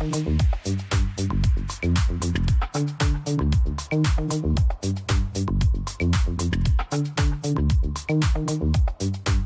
Thank you.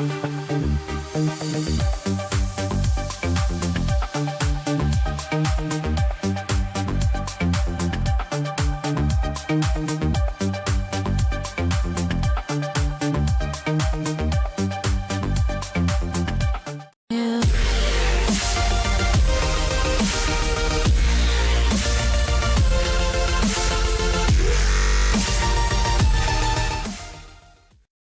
Música